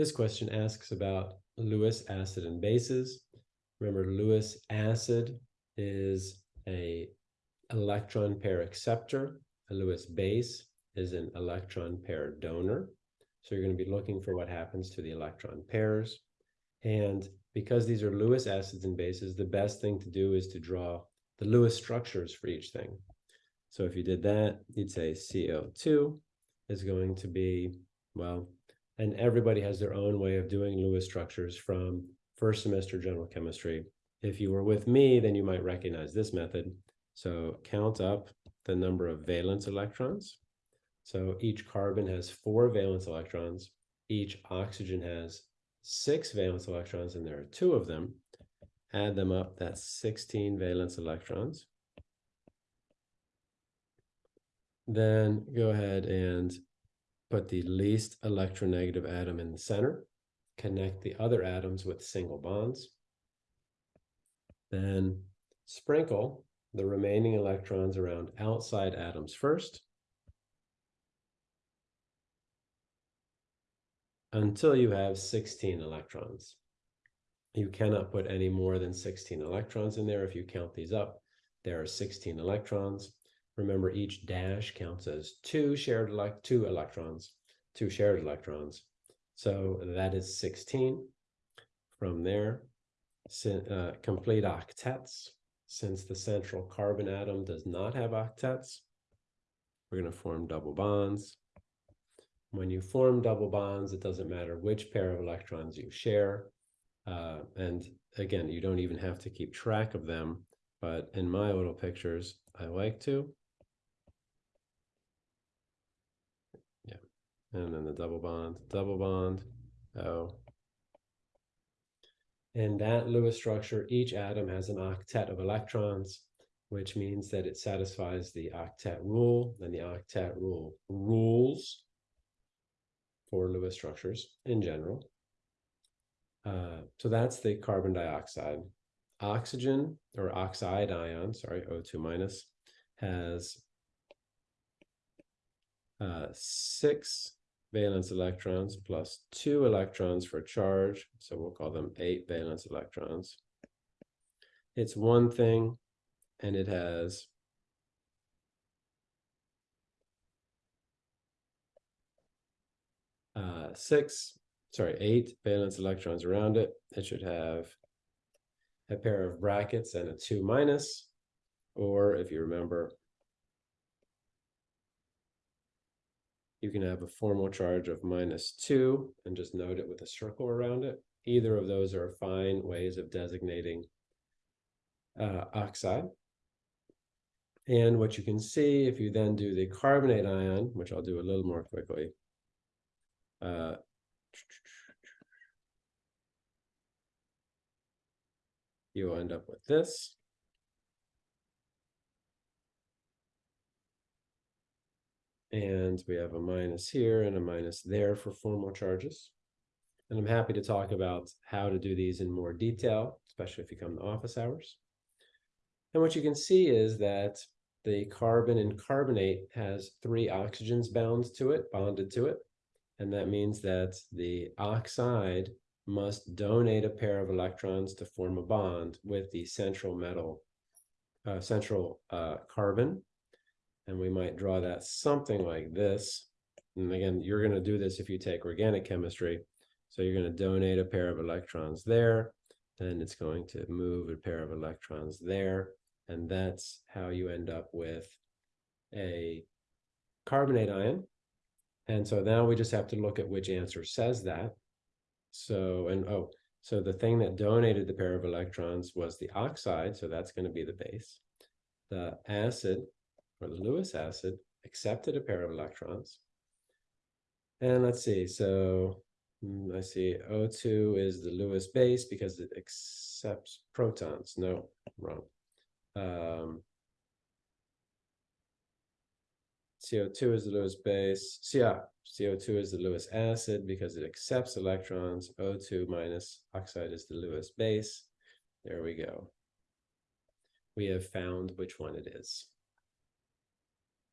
This question asks about Lewis acid and bases. Remember, Lewis acid is a electron pair acceptor. A Lewis base is an electron pair donor. So you're going to be looking for what happens to the electron pairs. And because these are Lewis acids and bases, the best thing to do is to draw the Lewis structures for each thing. So if you did that, you'd say CO2 is going to be, well, and everybody has their own way of doing Lewis structures from first semester general chemistry. If you were with me, then you might recognize this method. So count up the number of valence electrons. So each carbon has four valence electrons. Each oxygen has six valence electrons, and there are two of them. Add them up, that's 16 valence electrons. Then go ahead and put the least electronegative atom in the center. Connect the other atoms with single bonds. Then sprinkle the remaining electrons around outside atoms first. Until you have 16 electrons. You cannot put any more than 16 electrons in there. If you count these up, there are 16 electrons. Remember, each dash counts as two shared elect two electrons, two shared electrons. So that is 16. From there, uh, complete octets. Since the central carbon atom does not have octets, we're going to form double bonds. When you form double bonds, it doesn't matter which pair of electrons you share. Uh, and again, you don't even have to keep track of them. But in my little pictures, I like to. And then the double bond, double bond, O. In that Lewis structure, each atom has an octet of electrons, which means that it satisfies the octet rule, and the octet rule rules for Lewis structures in general. Uh, so that's the carbon dioxide. Oxygen, or oxide ion, sorry, O2 minus, has uh, six valence electrons plus two electrons for charge. So we'll call them eight valence electrons. It's one thing and it has uh, six, sorry, eight valence electrons around it. It should have a pair of brackets and a two minus, or if you remember, you can have a formal charge of minus two and just note it with a circle around it. Either of those are fine ways of designating uh, oxide. And what you can see, if you then do the carbonate ion, which I'll do a little more quickly, uh, you'll end up with this. And we have a minus here and a minus there for formal charges. And I'm happy to talk about how to do these in more detail, especially if you come to office hours. And what you can see is that the carbon in carbonate has three oxygens bound to it, bonded to it. And that means that the oxide must donate a pair of electrons to form a bond with the central metal, uh, central uh, carbon and we might draw that something like this. And again, you're going to do this if you take organic chemistry. So you're going to donate a pair of electrons there, then it's going to move a pair of electrons there, and that's how you end up with a carbonate ion. And so now we just have to look at which answer says that. So, and oh, so the thing that donated the pair of electrons was the oxide, so that's going to be the base. The acid or the Lewis acid accepted a pair of electrons. And let's see, so mm, I see O2 is the Lewis base because it accepts protons. No, wrong. Um, CO2 is the Lewis base. Yeah, CO2 is the Lewis acid because it accepts electrons. O2 minus oxide is the Lewis base. There we go. We have found which one it is.